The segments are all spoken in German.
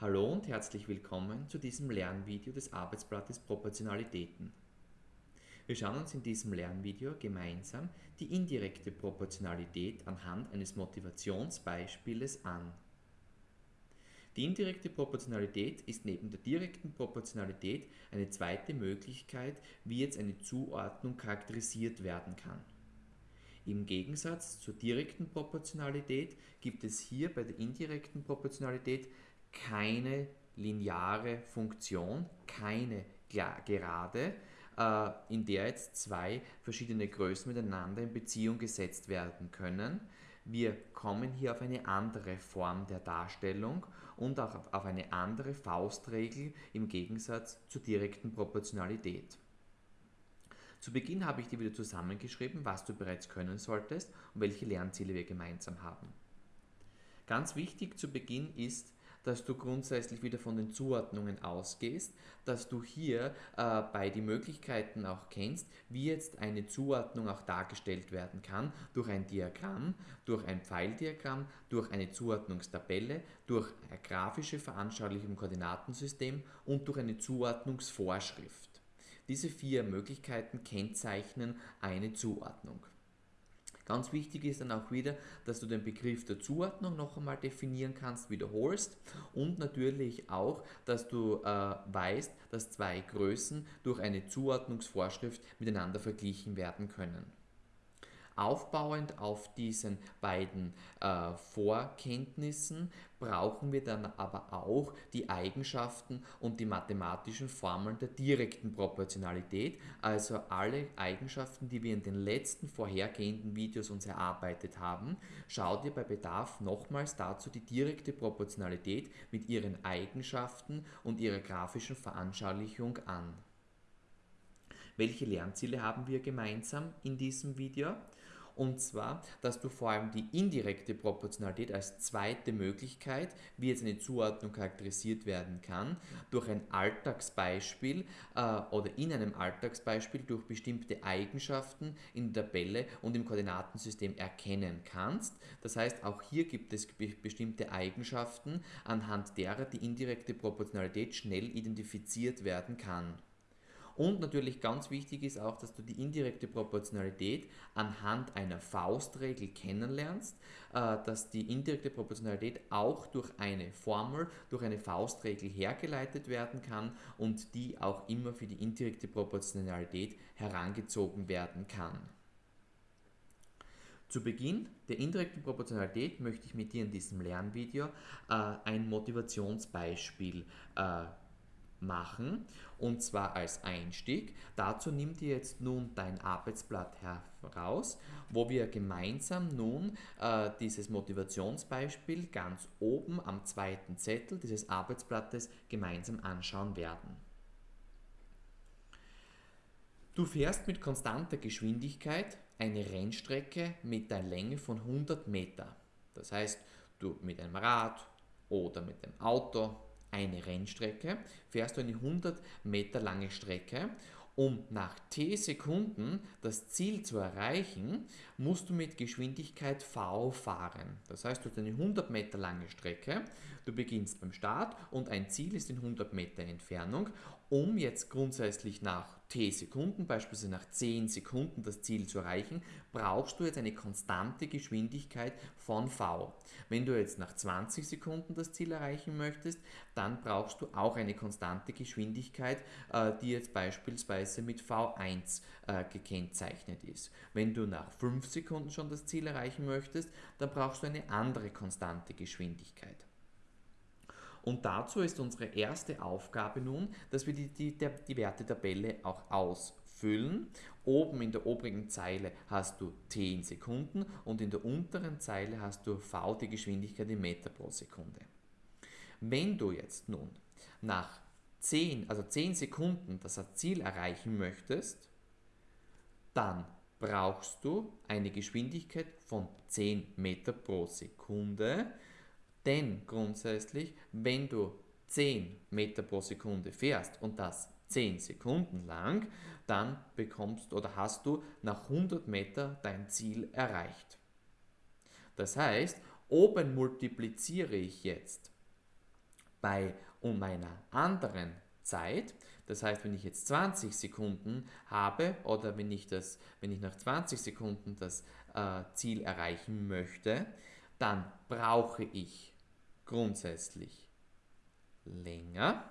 Hallo und herzlich willkommen zu diesem Lernvideo des Arbeitsblattes Proportionalitäten. Wir schauen uns in diesem Lernvideo gemeinsam die indirekte Proportionalität anhand eines Motivationsbeispieles an. Die indirekte Proportionalität ist neben der direkten Proportionalität eine zweite Möglichkeit, wie jetzt eine Zuordnung charakterisiert werden kann. Im Gegensatz zur direkten Proportionalität gibt es hier bei der indirekten Proportionalität keine lineare Funktion, keine Gerade, äh, in der jetzt zwei verschiedene Größen miteinander in Beziehung gesetzt werden können. Wir kommen hier auf eine andere Form der Darstellung und auch auf eine andere Faustregel im Gegensatz zur direkten Proportionalität. Zu Beginn habe ich dir wieder zusammengeschrieben, was du bereits können solltest und welche Lernziele wir gemeinsam haben. Ganz wichtig zu Beginn ist, dass du grundsätzlich wieder von den Zuordnungen ausgehst, dass du hier äh, bei die Möglichkeiten auch kennst, wie jetzt eine Zuordnung auch dargestellt werden kann, durch ein Diagramm, durch ein Pfeildiagramm, durch eine Zuordnungstabelle, durch eine grafische Veranschaulichung im Koordinatensystem und durch eine Zuordnungsvorschrift. Diese vier Möglichkeiten kennzeichnen eine Zuordnung. Ganz wichtig ist dann auch wieder, dass du den Begriff der Zuordnung noch einmal definieren kannst, wiederholst und natürlich auch, dass du äh, weißt, dass zwei Größen durch eine Zuordnungsvorschrift miteinander verglichen werden können. Aufbauend auf diesen beiden äh, Vorkenntnissen brauchen wir dann aber auch die Eigenschaften und die mathematischen Formeln der direkten Proportionalität, also alle Eigenschaften, die wir in den letzten vorhergehenden Videos uns erarbeitet haben. Schau dir bei Bedarf nochmals dazu die direkte Proportionalität mit ihren Eigenschaften und ihrer grafischen Veranschaulichung an. Welche Lernziele haben wir gemeinsam in diesem Video? Und zwar, dass du vor allem die indirekte Proportionalität als zweite Möglichkeit, wie jetzt eine Zuordnung charakterisiert werden kann, durch ein Alltagsbeispiel äh, oder in einem Alltagsbeispiel durch bestimmte Eigenschaften in der Tabelle und im Koordinatensystem erkennen kannst. Das heißt, auch hier gibt es bestimmte Eigenschaften, anhand derer die indirekte Proportionalität schnell identifiziert werden kann. Und natürlich ganz wichtig ist auch, dass du die indirekte Proportionalität anhand einer Faustregel kennenlernst, äh, dass die indirekte Proportionalität auch durch eine Formel, durch eine Faustregel hergeleitet werden kann und die auch immer für die indirekte Proportionalität herangezogen werden kann. Zu Beginn der indirekten Proportionalität möchte ich mit dir in diesem Lernvideo äh, ein Motivationsbeispiel äh, machen und zwar als Einstieg. Dazu nimm dir jetzt nun dein Arbeitsblatt heraus, wo wir gemeinsam nun äh, dieses Motivationsbeispiel ganz oben am zweiten Zettel dieses Arbeitsblattes gemeinsam anschauen werden. Du fährst mit konstanter Geschwindigkeit eine Rennstrecke mit einer Länge von 100 Meter. Das heißt, du mit einem Rad oder mit dem Auto eine Rennstrecke, fährst du eine 100 Meter lange Strecke. Um nach t Sekunden das Ziel zu erreichen, musst du mit Geschwindigkeit v fahren. Das heißt, du hast eine 100 Meter lange Strecke, du beginnst beim Start und ein Ziel ist in 100 Meter Entfernung. Um jetzt grundsätzlich nach t Sekunden, beispielsweise nach 10 Sekunden das Ziel zu erreichen, brauchst du jetzt eine konstante Geschwindigkeit von v. Wenn du jetzt nach 20 Sekunden das Ziel erreichen möchtest, dann brauchst du auch eine konstante Geschwindigkeit, äh, die jetzt beispielsweise mit v1 äh, gekennzeichnet ist. Wenn du nach 5 Sekunden schon das Ziel erreichen möchtest, dann brauchst du eine andere konstante Geschwindigkeit. Und dazu ist unsere erste Aufgabe nun, dass wir die, die, die Wertetabelle auch ausfüllen. Oben in der oberen Zeile hast du 10 Sekunden und in der unteren Zeile hast du v, die Geschwindigkeit in Meter pro Sekunde. Wenn du jetzt nun nach 10, also 10 Sekunden das Ziel erreichen möchtest, dann brauchst du eine Geschwindigkeit von 10 Meter pro Sekunde, denn grundsätzlich, wenn du 10 Meter pro Sekunde fährst und das 10 Sekunden lang, dann bekommst oder hast du nach 100 Meter dein Ziel erreicht. Das heißt, oben multipliziere ich jetzt Bei um einer anderen Zeit, das heißt, wenn ich jetzt 20 Sekunden habe oder wenn ich, das, wenn ich nach 20 Sekunden das äh, Ziel erreichen möchte, dann brauche ich grundsätzlich länger.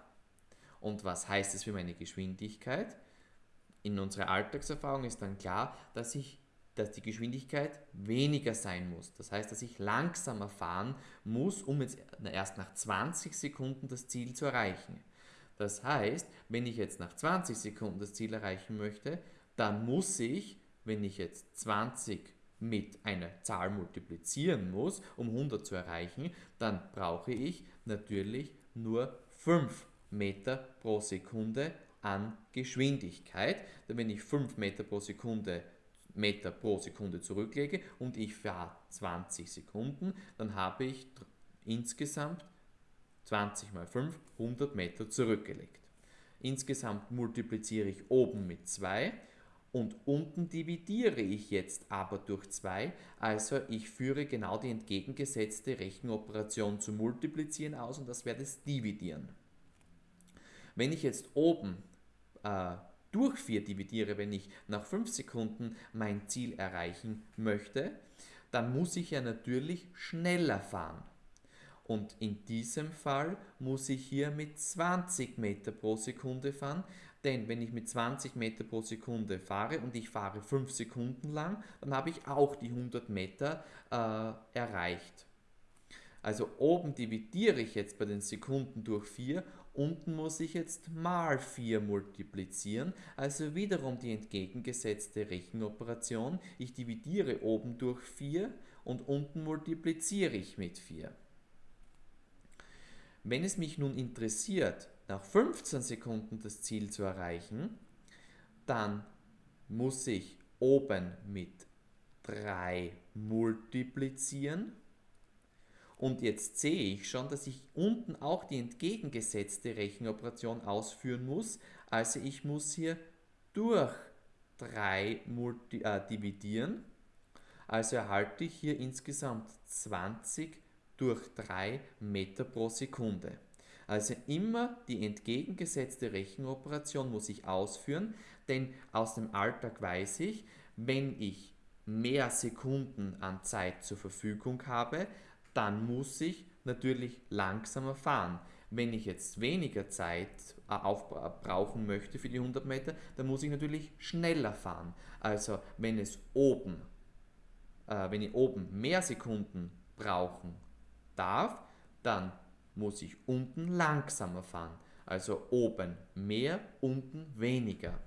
Und was heißt es für meine Geschwindigkeit? In unserer Alltagserfahrung ist dann klar, dass, ich, dass die Geschwindigkeit weniger sein muss. Das heißt, dass ich langsamer fahren muss, um jetzt erst nach 20 Sekunden das Ziel zu erreichen. Das heißt, wenn ich jetzt nach 20 Sekunden das Ziel erreichen möchte, dann muss ich, wenn ich jetzt 20 mit einer Zahl multiplizieren muss, um 100 zu erreichen, dann brauche ich natürlich nur 5 Meter pro Sekunde an Geschwindigkeit. Denn wenn ich 5 Meter pro Sekunde Meter pro Sekunde zurücklege und ich fahre 20 Sekunden, dann habe ich insgesamt 20 mal 5, 100 Meter zurückgelegt. Insgesamt multipliziere ich oben mit 2 und unten dividiere ich jetzt aber durch 2, also ich führe genau die entgegengesetzte Rechenoperation zu multiplizieren aus und das wäre das Dividieren. Wenn ich jetzt oben äh, durch 4 dividiere, wenn ich nach 5 Sekunden mein Ziel erreichen möchte, dann muss ich ja natürlich schneller fahren. Und in diesem Fall muss ich hier mit 20 Meter pro Sekunde fahren, denn wenn ich mit 20 Meter pro Sekunde fahre und ich fahre 5 Sekunden lang, dann habe ich auch die 100 Meter äh, erreicht. Also oben dividiere ich jetzt bei den Sekunden durch 4, unten muss ich jetzt mal 4 multiplizieren, also wiederum die entgegengesetzte Rechenoperation. Ich dividiere oben durch 4 und unten multipliziere ich mit 4. Wenn es mich nun interessiert, nach 15 Sekunden das Ziel zu erreichen, dann muss ich oben mit 3 multiplizieren. Und jetzt sehe ich schon, dass ich unten auch die entgegengesetzte Rechenoperation ausführen muss. Also ich muss hier durch 3 äh, dividieren. Also erhalte ich hier insgesamt 20 durch 3 Meter pro Sekunde. Also immer die entgegengesetzte Rechenoperation muss ich ausführen, denn aus dem Alltag weiß ich, wenn ich mehr Sekunden an Zeit zur Verfügung habe, dann muss ich natürlich langsamer fahren. Wenn ich jetzt weniger Zeit äh, aufbrauchen möchte für die 100 Meter, dann muss ich natürlich schneller fahren. Also wenn es oben, äh, wenn ich oben mehr Sekunden brauchen darf, dann muss ich unten langsamer fahren. Also oben mehr, unten weniger.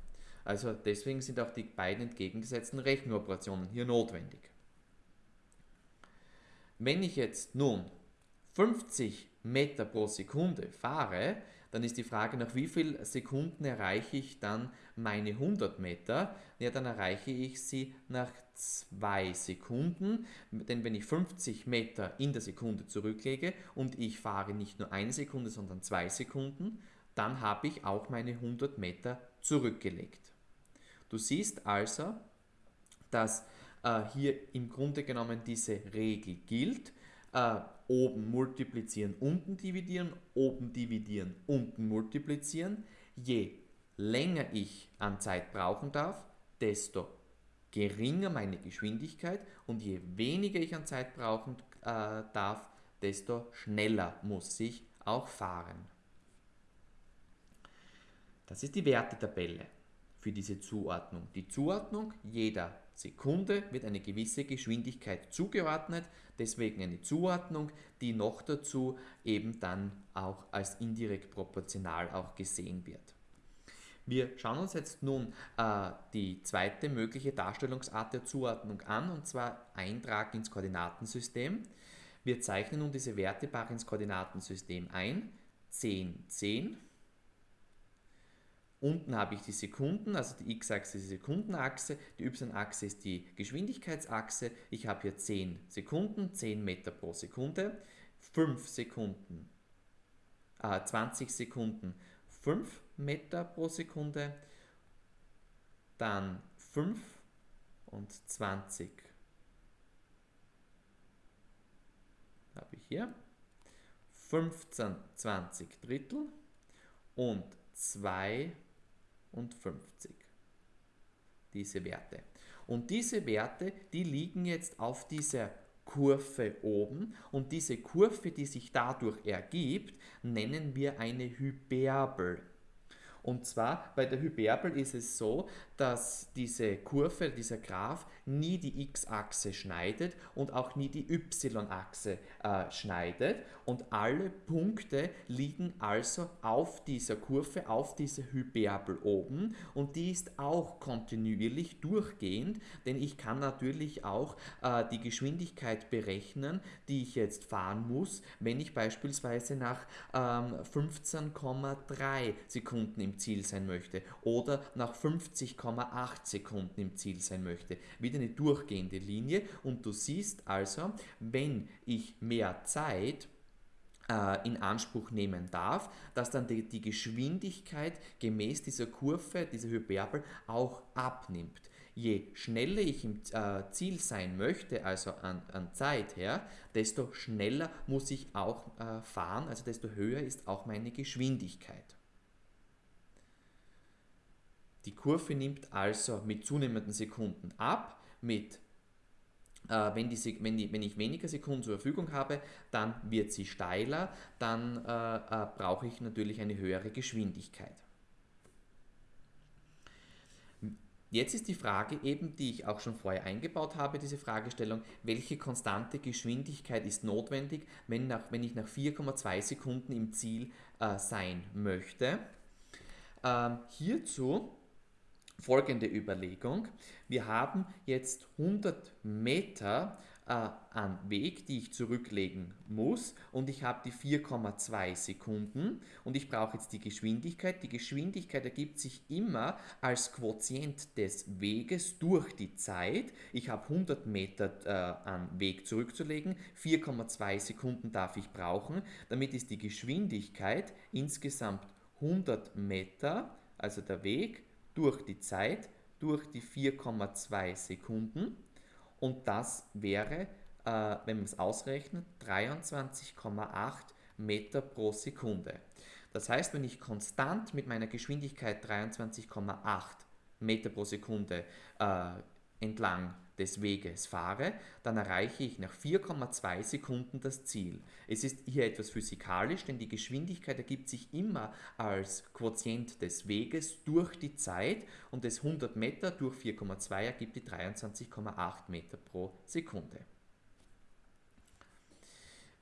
Also deswegen sind auch die beiden entgegengesetzten Rechenoperationen hier notwendig. Wenn ich jetzt nun 50 Meter pro Sekunde fahre, dann ist die Frage, nach wie vielen Sekunden erreiche ich dann meine 100 Meter? Ja, dann erreiche ich sie nach 2 Sekunden, denn wenn ich 50 Meter in der Sekunde zurücklege und ich fahre nicht nur eine Sekunde, sondern 2 Sekunden, dann habe ich auch meine 100 Meter zurückgelegt. Du siehst also, dass äh, hier im Grunde genommen diese Regel gilt, äh, oben multiplizieren, unten dividieren, oben dividieren, unten multiplizieren. Je länger ich an Zeit brauchen darf, desto geringer meine Geschwindigkeit und je weniger ich an Zeit brauchen äh, darf, desto schneller muss ich auch fahren. Das ist die Wertetabelle für diese Zuordnung. Die Zuordnung jeder Sekunde wird eine gewisse Geschwindigkeit zugeordnet, deswegen eine Zuordnung, die noch dazu eben dann auch als indirekt proportional auch gesehen wird. Wir schauen uns jetzt nun äh, die zweite mögliche Darstellungsart der Zuordnung an, und zwar Eintrag ins Koordinatensystem. Wir zeichnen nun diese Wertebar ins Koordinatensystem ein, 10, 10 Unten habe ich die Sekunden, also die x-Achse ist die Sekundenachse, die y-Achse ist die Geschwindigkeitsachse. Ich habe hier 10 Sekunden, 10 Meter pro Sekunde, 5 Sekunden, äh, 20 Sekunden, 5 Meter pro Sekunde, dann 5 und 20 habe ich hier. 15 20 Drittel und 52. Diese Werte. Und diese Werte, die liegen jetzt auf dieser Kurve oben und diese Kurve, die sich dadurch ergibt, nennen wir eine Hyperbel. Und zwar bei der Hyperbel ist es so, dass diese Kurve, dieser Graph nie die x-Achse schneidet und auch nie die y-Achse äh, schneidet. Und alle Punkte liegen also auf dieser Kurve, auf dieser Hyperbel oben. Und die ist auch kontinuierlich durchgehend, denn ich kann natürlich auch äh, die Geschwindigkeit berechnen, die ich jetzt fahren muss, wenn ich beispielsweise nach ähm, 15,3 Sekunden im Ziel sein möchte oder nach 50,8 Sekunden im Ziel sein möchte. Wieder eine durchgehende Linie und du siehst also, wenn ich mehr Zeit äh, in Anspruch nehmen darf, dass dann die, die Geschwindigkeit gemäß dieser Kurve, dieser Hyperbel auch abnimmt. Je schneller ich im äh, Ziel sein möchte, also an, an, Zeit her, desto schneller muss ich auch äh, fahren, also desto höher ist auch meine Geschwindigkeit. Die Kurve nimmt also mit zunehmenden Sekunden ab, mit äh, wenn, die, wenn, die, wenn, ich weniger Sekunden zur Verfügung habe, dann wird sie steiler, dann äh, äh, brauche ich natürlich eine höhere Geschwindigkeit. Jetzt ist die Frage eben, die ich auch schon vorher eingebaut habe, diese Fragestellung, welche konstante Geschwindigkeit ist notwendig, wenn, nach, wenn ich nach 4,2 Sekunden im Ziel äh, sein möchte. Ähm, hierzu folgende Überlegung. Wir haben jetzt 100 Meter äh, an Weg, die ich zurücklegen muss und ich habe die 4,2 Sekunden und ich brauche jetzt die Geschwindigkeit. Die Geschwindigkeit ergibt sich immer als Quotient des Weges durch die Zeit. Ich habe 100 Meter äh, an Weg zurückzulegen, 4,2 Sekunden darf ich brauchen. Damit ist die Geschwindigkeit insgesamt 100 Meter, also der Weg, durch die Zeit, durch die 4,2 Sekunden und das wäre, äh, wenn man es ausrechnet, 23,8 Meter pro Sekunde. Das heißt, wenn ich konstant mit meiner Geschwindigkeit 23,8 Meter pro Sekunde äh, entlang des Weges fahre, dann erreiche ich nach 4,2 Sekunden das Ziel. Es ist hier etwas physikalisch, denn die Geschwindigkeit ergibt sich immer als Quotient des Weges durch die Zeit und das 100 Meter durch 4,2 ergibt die 23,8 Meter pro Sekunde.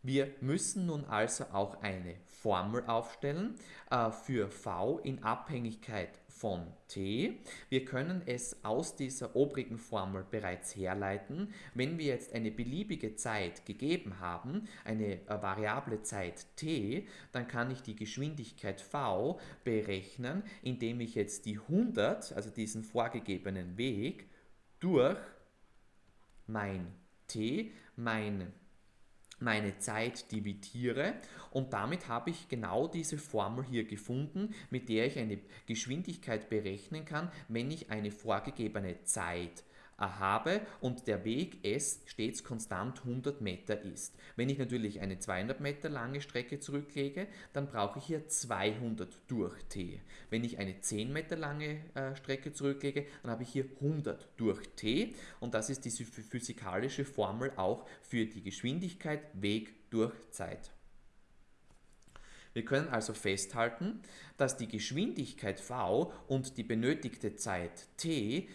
Wir müssen nun also auch eine Formel aufstellen äh, für v in Abhängigkeit von t. Wir können es aus dieser obrigen Formel bereits herleiten. Wenn wir jetzt eine beliebige Zeit gegeben haben, eine äh, variable Zeit t, dann kann ich die Geschwindigkeit v berechnen, indem ich jetzt die 100, also diesen vorgegebenen Weg, durch mein t, mein meine Zeit dividiere und damit habe ich genau diese Formel hier gefunden, mit der ich eine Geschwindigkeit berechnen kann, wenn ich eine vorgegebene Zeit habe und der Weg S stets konstant 100 Meter ist. Wenn ich natürlich eine 200 Meter lange Strecke zurücklege, dann brauche ich hier 200 durch T. Wenn ich eine 10 Meter lange äh, Strecke zurücklege, dann habe ich hier 100 durch T und das ist diese physikalische Formel auch für die Geschwindigkeit Weg durch Zeit. Wir können also festhalten, dass die Geschwindigkeit v und die benötigte Zeit t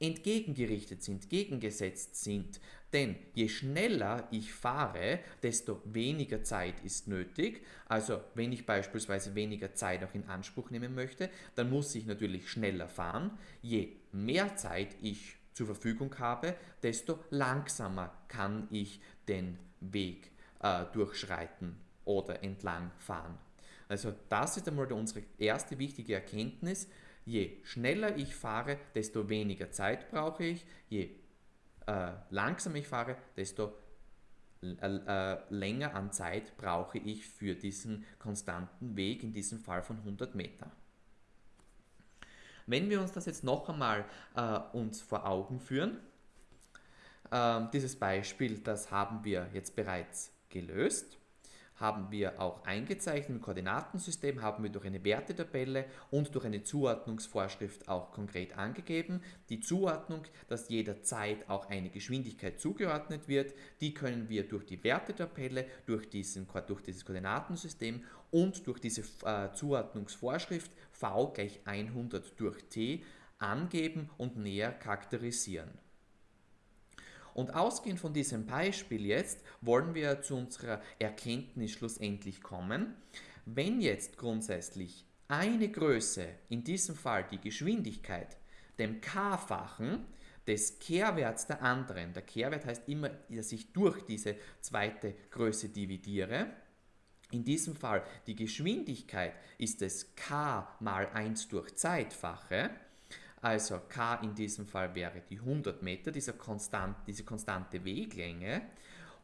entgegengerichtet sind, gegengesetzt sind. Denn je schneller ich fahre, desto weniger Zeit ist nötig. Also wenn ich beispielsweise weniger Zeit auch in Anspruch nehmen möchte, dann muss ich natürlich schneller fahren. Je mehr Zeit ich zur Verfügung habe, desto langsamer kann ich den Weg äh, durchschreiten oder entlang fahren. Also das ist einmal unsere erste wichtige Erkenntnis. Je schneller ich fahre, desto weniger Zeit brauche ich. Je äh, langsamer ich fahre, desto äh, äh, länger an Zeit brauche ich für diesen konstanten Weg, in diesem Fall von 100 Meter. Wenn wir uns das jetzt noch einmal äh, uns vor Augen führen, äh, dieses Beispiel, das haben wir jetzt bereits gelöst, haben wir auch eingezeichnet im Koordinatensystem, haben wir durch eine Wertetabelle und durch eine Zuordnungsvorschrift auch konkret angegeben. Die Zuordnung, dass jeder Zeit auch eine Geschwindigkeit zugeordnet wird, die können wir durch die Wertetabelle, durch, diesen, durch dieses Koordinatensystem und durch diese äh, Zuordnungsvorschrift v gleich 100 durch t angeben und näher charakterisieren. Und ausgehend von diesem Beispiel jetzt wollen wir zu unserer Erkenntnis schlussendlich kommen. Wenn jetzt grundsätzlich eine Größe, in diesem Fall die Geschwindigkeit, dem k-fachen des Kehrwerts der anderen, der Kehrwert heißt immer, dass ich durch diese zweite Größe dividiere, in diesem Fall die Geschwindigkeit ist es k mal 1 durch Zeitfache, also k in diesem Fall wäre die 100 Meter, dieser konstant, diese konstante Weglänge.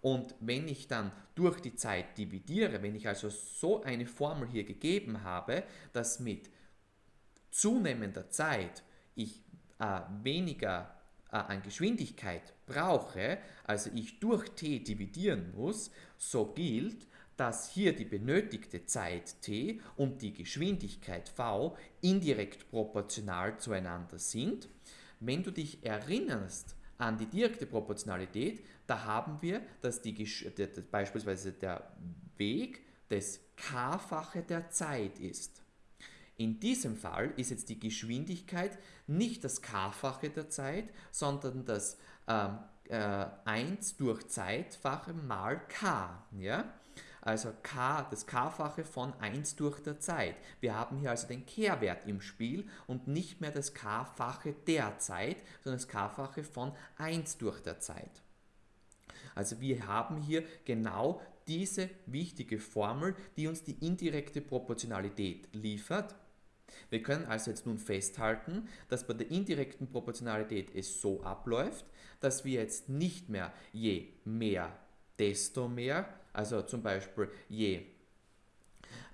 Und wenn ich dann durch die Zeit dividiere, wenn ich also so eine Formel hier gegeben habe, dass mit zunehmender Zeit ich äh, weniger äh, an Geschwindigkeit brauche, also ich durch t dividieren muss, so gilt, dass hier die benötigte Zeit t und die Geschwindigkeit v indirekt proportional zueinander sind. Wenn du dich erinnerst an die direkte Proportionalität, da haben wir, dass die, beispielsweise der Weg das k-fache der Zeit ist. In diesem Fall ist jetzt die Geschwindigkeit nicht das k-fache der Zeit, sondern das ähm, äh, 1 durch Zeitfache mal k. Ja? Also k, das k-fache von 1 durch der Zeit. Wir haben hier also den Kehrwert im Spiel und nicht mehr das k-fache der Zeit, sondern das k-fache von 1 durch der Zeit. Also wir haben hier genau diese wichtige Formel, die uns die indirekte Proportionalität liefert. Wir können also jetzt nun festhalten, dass bei der indirekten Proportionalität es so abläuft, dass wir jetzt nicht mehr je mehr, desto mehr also zum Beispiel, je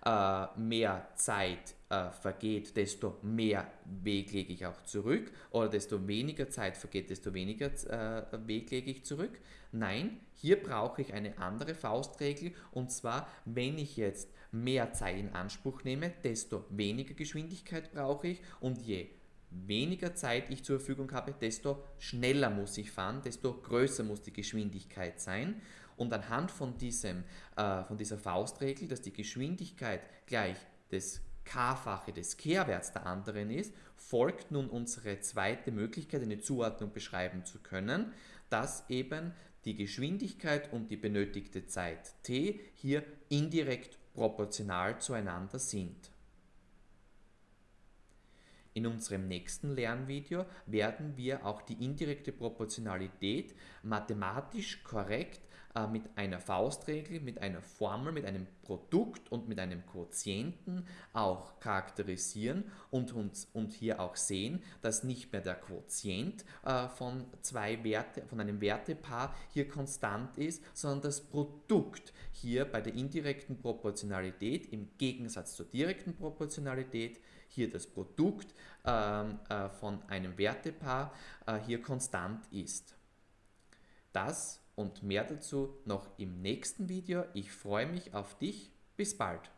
äh, mehr Zeit äh, vergeht, desto mehr Weg lege ich auch zurück oder desto weniger Zeit vergeht, desto weniger äh, Weg lege ich zurück. Nein, hier brauche ich eine andere Faustregel und zwar, wenn ich jetzt mehr Zeit in Anspruch nehme, desto weniger Geschwindigkeit brauche ich und je weniger Zeit ich zur Verfügung habe, desto schneller muss ich fahren, desto größer muss die Geschwindigkeit sein. Und anhand von, diesem, äh, von dieser Faustregel, dass die Geschwindigkeit gleich das k-fache des Kehrwerts der anderen ist, folgt nun unsere zweite Möglichkeit, eine Zuordnung beschreiben zu können, dass eben die Geschwindigkeit und die benötigte Zeit t hier indirekt proportional zueinander sind. In unserem nächsten Lernvideo werden wir auch die indirekte Proportionalität mathematisch korrekt äh, mit einer Faustregel, mit einer Formel, mit einem Produkt und mit einem Quotienten auch charakterisieren und, uns, und hier auch sehen, dass nicht mehr der Quotient äh, von zwei Werte, von einem Wertepaar hier konstant ist, sondern das Produkt hier bei der indirekten Proportionalität im Gegensatz zur direkten Proportionalität hier das Produkt ähm, äh, von einem Wertepaar äh, hier konstant ist. Das und mehr dazu noch im nächsten Video. Ich freue mich auf dich. Bis bald.